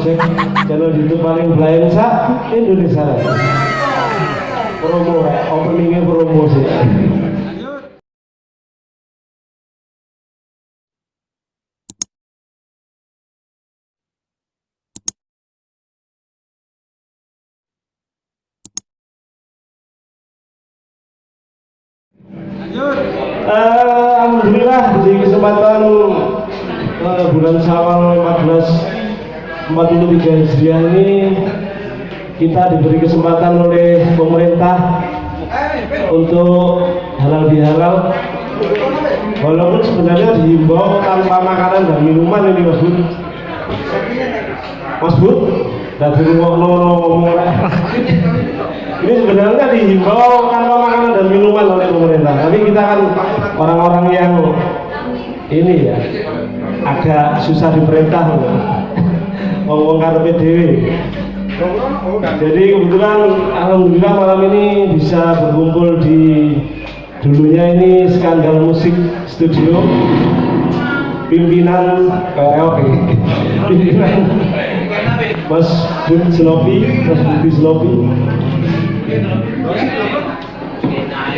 Project channel YouTube paling blind sa Indonesia. Promo, openingnya promo sih. Eh, Alhamdulillah di kesempatan uh, bulan Syawal 1443 Hijriah ini kita diberi kesempatan oleh pemerintah untuk halal bihalal. Walaupun sebenarnya dihimbau tanpa makanan dan minuman ini Mas Bud Mas Bud rumah ngomong ini sebenarnya dihimbau tanpa makanan dan minuman oleh pemerintah. Tapi kita kan orang-orang yang ini ya agak susah diperintah ngomong karpe dewi. Jadi kebetulan alhamdulillah malam ini bisa berkumpul di dulunya ini skandal musik studio. Pimpinan karaoke pimpinan Mas Budi Snopi Mas Budi Snopi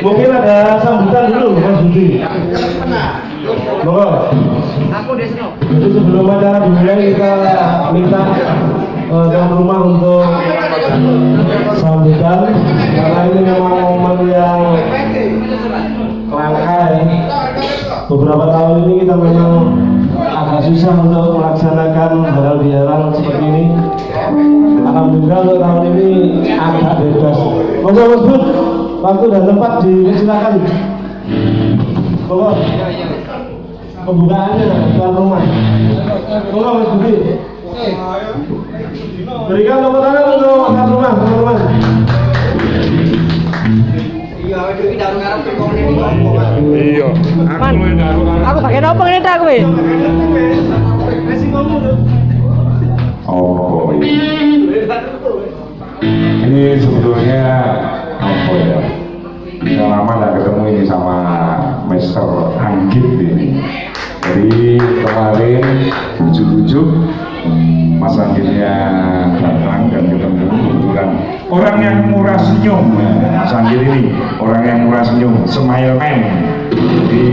mungkin ada sambutan dulu Mas Budi Monggo. Aku Desno. Jadi sebelum acara dimulai kita minta uh, tuan rumah untuk sambutan karena ini memang momen yang langka ya. Beberapa tahun ini kita memang agak susah untuk melaksanakan halal bihalal seperti ini. Alhamdulillah untuk tahun ini agak bebas. Monggo Mas Bud, waktu dan tempat dipersilakan. Monggo pembukaannya tuan rumah. Monggo Mas Budi. Berikan tepuk tangan untuk tuan rumah, tuan rumah. Iya, aku pakai apa ini tak kowe? Oh, ini sebetulnya apa ya? Udah lama nggak ketemu ini sama Mister Anggit ini. Jadi kemarin ujuk-ujuk Mas Anggitnya datang dan ketemu kebetulan. Orang yang murah senyum. Mas Anggit ini orang yang murah senyum. Smile man. Jadi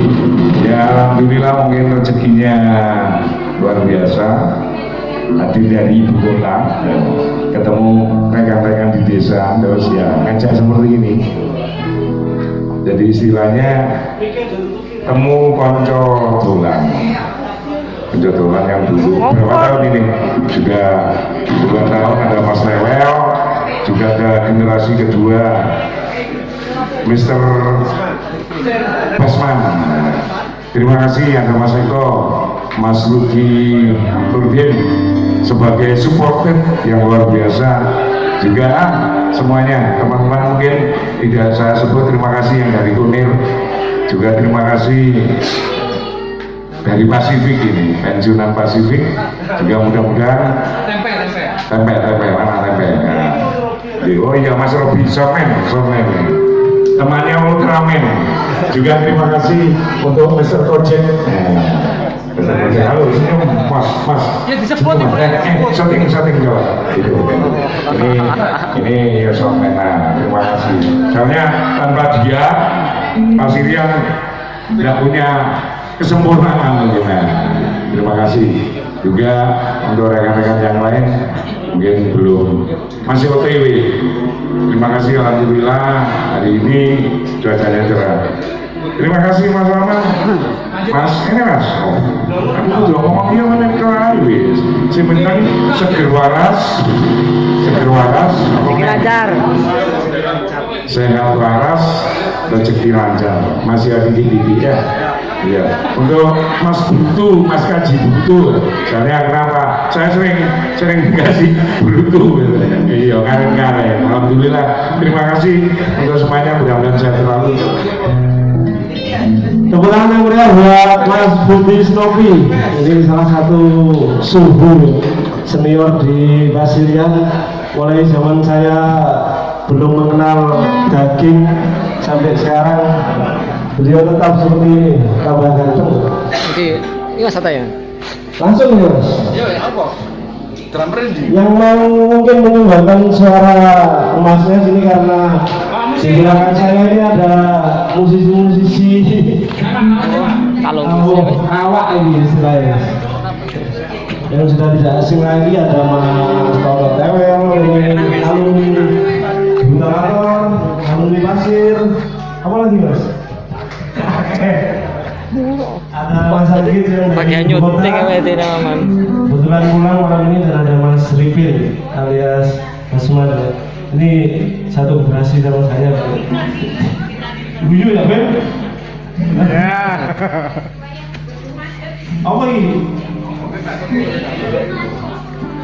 ya Alhamdulillah mungkin rezekinya luar biasa. Hadir dari ibu kota ketemu rekan-rekan di desa terus ya ngajak seperti ini jadi istilahnya temu konco dolan. Konco dolan yang dulu. Berapa tahun ini? Juga dua tahun ada Mas Lewel juga ada generasi kedua Mr. Basman. Terima kasih ada Mas Eko Mas Luki Nurdin sebagai supporter yang luar biasa. Juga ah, semuanya teman-teman mungkin tidak saya sebut terima kasih yang dari Kunir. Juga terima kasih dari Pasifik ini pensiunan Pasifik juga mudah-mudahan tempe tempe tempe tempe mana tempe nah. oh iya Mas Robi Somen Somen. Temannya Ultraman. Juga terima kasih untuk Mr. Project Project halo senyum mas mas. Ya disebut nih, eh, eh, shooting shooting coba gitu. Ini ini ya Somen nah terima kasih. Soalnya tanpa dia Mas Irian tidak punya kesempurnaan mungkin nah, terima kasih juga untuk rekan-rekan yang lain. Mungkin belum. Masih OTW terima kasih Alhamdulillah hari ini cuacanya cerah terima kasih Mas Rahman. Mas ini Mas. Oh, aku udah ngomong iya mana ke wis si penting seger waras. Seger waras. Lancar. sehat waras rezeki lancar. Masih ada gigi ya? Iya, untuk Mas Butu, Mas Kaji Butu, soalnya kenapa? Saya sering sering dikasih Butu, iya karen-karen. Alhamdulillah, terima kasih untuk semuanya, mudah-mudahan sehat selalu. Tepuk tangan yang meriah buat Mas Budi Snopi. Ini salah satu suhu senior di Basirian. Mulai zaman saya belum mengenal daging sampai sekarang beliau tetap seperti ini tambah ganteng Jadi, ini mas ya? langsung ya mas Iya, ya apa? Drum yang mau mungkin menyumbangkan suara emasnya sini karena belakang saya ini ada musisi-musisi Kalau awak ini istilahnya yang sudah tidak asing lagi ada Mas Toto Tewel alumni Buntawator alumni Pasir apa lagi Mas? ada Mas Agit yang dari nyuting? Kebetulan pulang malam ini dan ada Mas Ripil alias Mas Man. Ini satu generasi sama saya. Guyu ya Ben? Ya. Apa ini?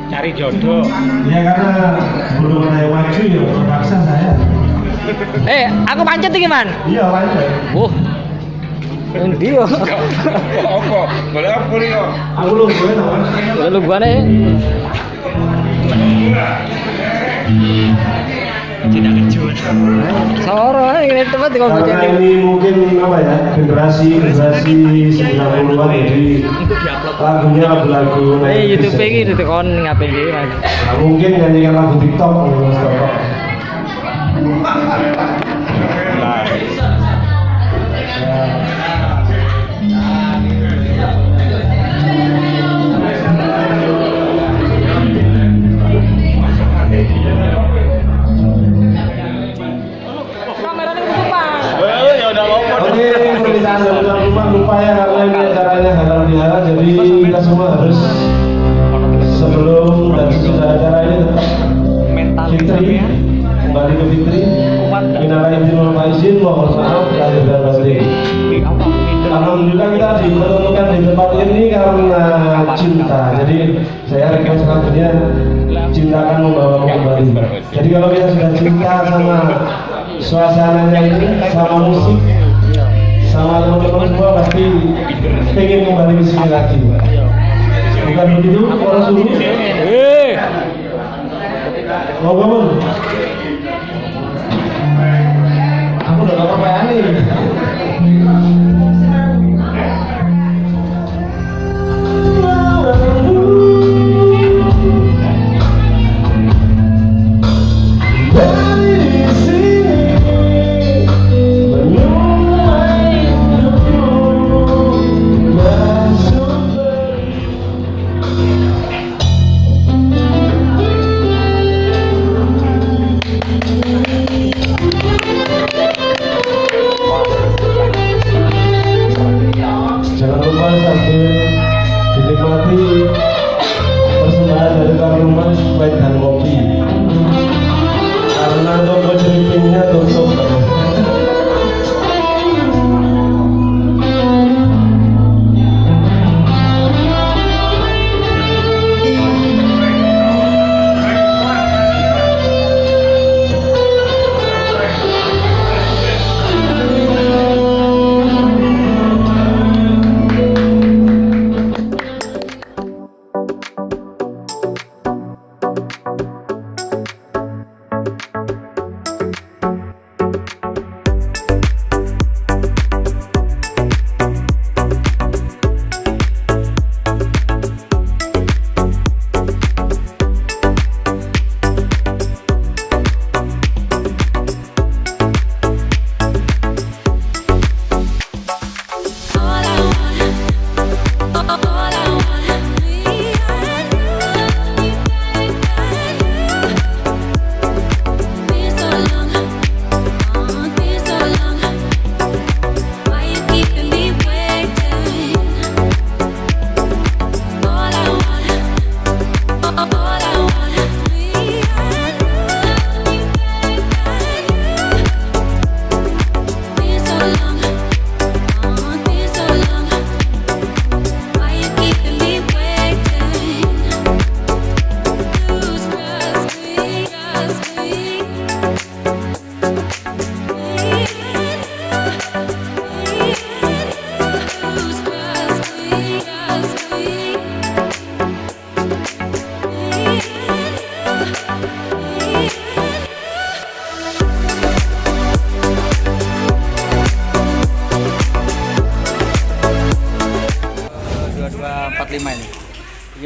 Cari jodoh. Ya karena belum ada yang maju ya terpaksa saya. Eh, aku pancet iki, Man. Iya lanjut. Wah. Endi yo? Apa? Boleh apa nih kok? Aku lu gue nama. Lalu gua nih. Soro ini tempat di Karena ini mungkin apa ya generasi generasi 90-an jadi lagunya lagu-lagu Eh, 90s YouTube ya. iki ditekon ngapain? Nah, mungkin nyanyikan lagu TikTok fitri kembali ke fitri minal izin wal mohon maaf lahir dan batin Alhamdulillah kita dipertemukan di tempat ini karena cinta. Jadi saya request lagunya cinta akan membawa kembali. Jadi kalau kita sudah cinta sama suasananya ini, sama musik, sama teman-teman semua pasti pengen kembali ke sini lagi. Bukan begitu, orang suruh. Mau bangun? Aku udah gak apa-apa nih.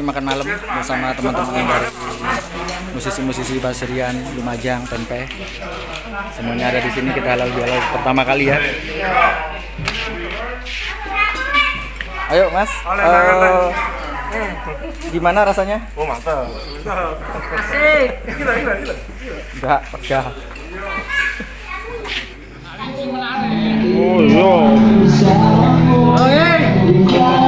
Makan malam bersama teman-teman yang dari musisi-musisi Basrian, Lumajang, Tempe. Semuanya ada di sini kita halal bihalal pertama kali ya. Ayo Mas, eh, gimana rasanya? Oh mantap. Enggak, udah. Oh iya.